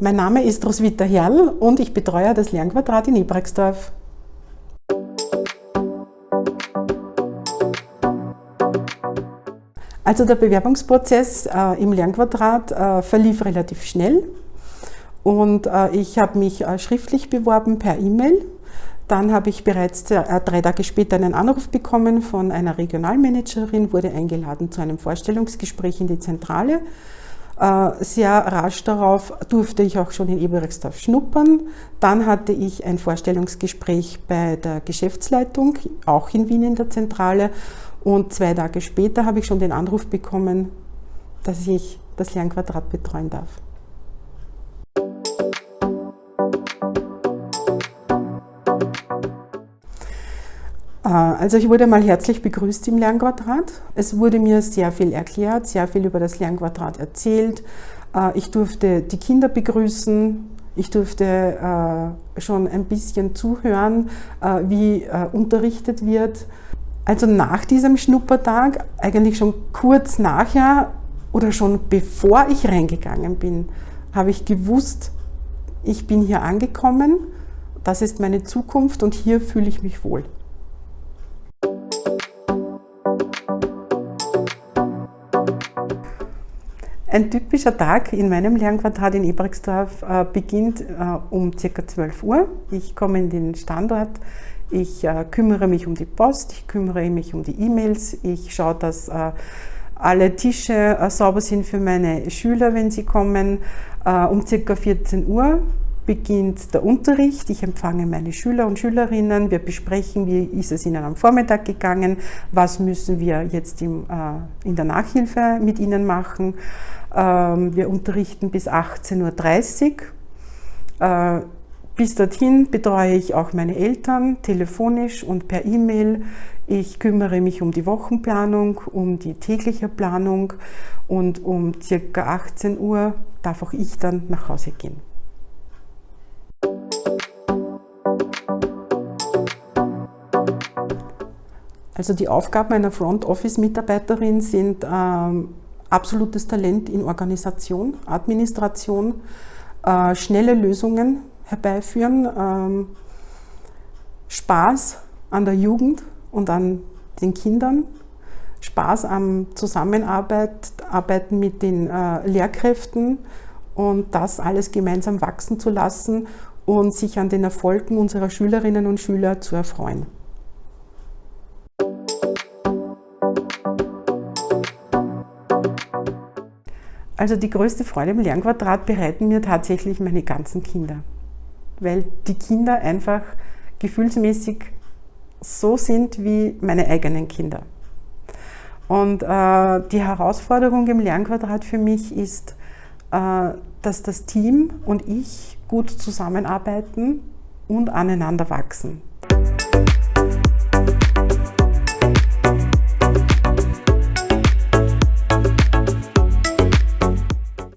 mein Name ist Roswitha Herrl und ich betreue das Lernquadrat in Ebrexdorf. Also der Bewerbungsprozess äh, im Lernquadrat äh, verlief relativ schnell und äh, ich habe mich äh, schriftlich beworben per E-Mail. Dann habe ich bereits äh, drei Tage später einen Anruf bekommen von einer Regionalmanagerin, wurde eingeladen zu einem Vorstellungsgespräch in die Zentrale. Äh, sehr rasch darauf durfte ich auch schon in Eberechtsdorf schnuppern. Dann hatte ich ein Vorstellungsgespräch bei der Geschäftsleitung, auch in Wien in der Zentrale. Und zwei Tage später habe ich schon den Anruf bekommen, dass ich das Lernquadrat betreuen darf. Also ich wurde mal herzlich begrüßt im Lernquadrat. Es wurde mir sehr viel erklärt, sehr viel über das Lernquadrat erzählt. Äh, ich durfte die Kinder begrüßen, ich durfte äh, schon ein bisschen zuhören, wie unterrichtet wird. Also nach diesem Schnuppertag, eigentlich schon kurz nachher oder schon bevor ich reingegangen bin, habe ich gewusst, ich bin hier angekommen, das ist meine Zukunft und hier fühle ich mich wohl. Ein typischer Tag in meinem Lernquadrat in Ebrexdorf äh, beginnt äh, um ca. 12 Uhr. Ich komme in den Standort, ich äh, kümmere mich um die Post, ich kümmere mich um die E-Mails, ich schaue, dass alle Tische sauber sind für meine Schüler, wenn sie kommen. Um ca. 14 Uhr beginnt der Unterricht. Ich empfange meine Schüler und Schülerinnen. Wir besprechen, wie ist es ihnen am Vormittag gegangen, was müssen wir jetzt im, äh, in der Nachhilfe mit ihnen machen. Ähm, wir unterrichten bis 18.30 Uhr. Äh, bis dorthin betreue ich auch meine Eltern telefonisch und per E-Mail. Ich kümmere mich um die Wochenplanung, um die tägliche Planung und um ca. 18 Uhr darf auch ich dann nach Hause gehen. Also die Aufgaben einer Front Office Mitarbeiterin sind ähm, absolutes Talent in Organisation, Administration, äh, schnelle Lösungen herbeiführen, ähm, Spaß an der Jugend und an den Kindern, Spaß am Zusammenarbeiten mit den äh, Lehrkräften und das alles gemeinsam wachsen zu lassen und sich an den Erfolgen unserer Schülerinnen und Schüler zu erfreuen. Also die größte Freude im Lernquadrat bereiten mir tatsächlich meine ganzen Kinder, weil die Kinder einfach gefühlsmäßig so sind wie meine eigenen Kinder. Und äh, die Herausforderung im Lernquadrat für mich ist, äh, dass das Team und ich gut zusammenarbeiten und aneinander wachsen.